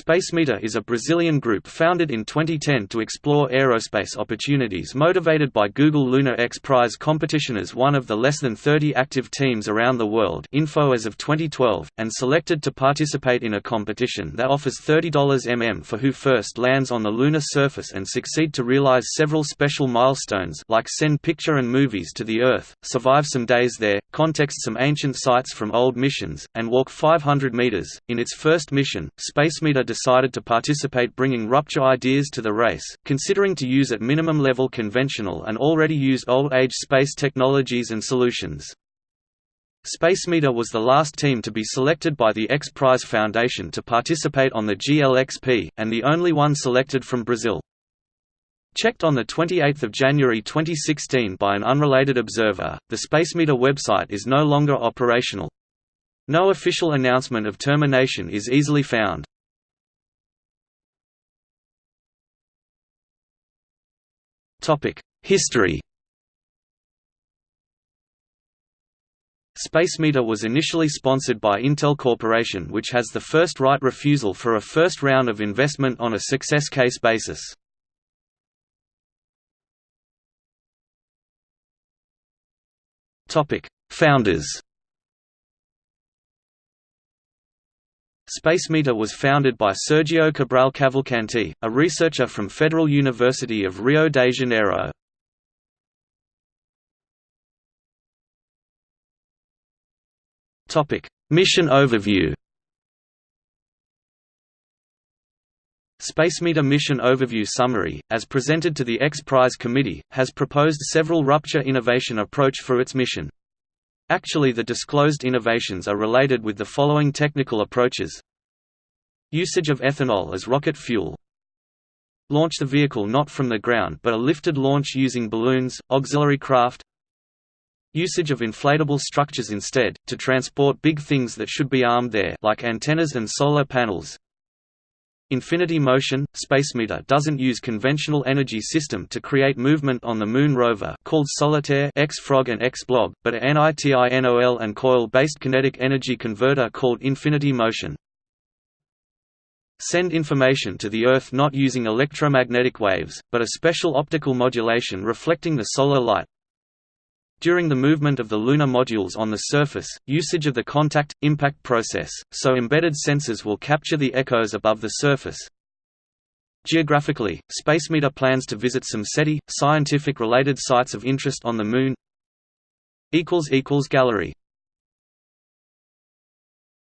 SpaceMETA is a Brazilian group founded in 2010 to explore aerospace opportunities motivated by Google Lunar X Prize competition as one of the less than 30 active teams around the world info as of 2012, and selected to participate in a competition that offers $30 mm for who first lands on the lunar surface and succeed to realize several special milestones like send picture and movies to the Earth, survive some days there, context some ancient sites from old missions, and walk 500 meters. In its first mission, SpaceMETA decided to participate bringing rupture ideas to the race, considering to use at minimum level conventional and already used old-age space technologies and solutions. SpaceMETA was the last team to be selected by the X Prize Foundation to participate on the GLXP, and the only one selected from Brazil. Checked on 28 January 2016 by an unrelated observer, the SpaceMETA website is no longer operational. No official announcement of termination is easily found. History SpaceMETA was initially sponsored by Intel Corporation which has the first right refusal for a first round of investment on a success case basis. Founders SpaceMETA was founded by Sergio Cabral Cavalcanti, a researcher from Federal University of Rio de Janeiro. Mission overview SpaceMETA Mission Overview Summary, as presented to the X Prize Committee, has proposed several rupture innovation approach for its mission. Actually the disclosed innovations are related with the following technical approaches. Usage of ethanol as rocket fuel. Launch the vehicle not from the ground but a lifted launch using balloons, auxiliary craft. Usage of inflatable structures instead, to transport big things that should be armed there like antennas and solar panels Infinity Motion – SpaceMETA doesn't use conventional energy system to create movement on the Moon rover called Solitaire X-Frog and X-Blob, but a NITINOL and coil-based kinetic energy converter called Infinity Motion. Send information to the Earth not using electromagnetic waves, but a special optical modulation reflecting the solar light, during the movement of the lunar modules on the surface, usage of the contact-impact process, so embedded sensors will capture the echoes above the surface. Geographically, SpaceMETA plans to visit some SETI, scientific-related sites of interest on the Moon Gallery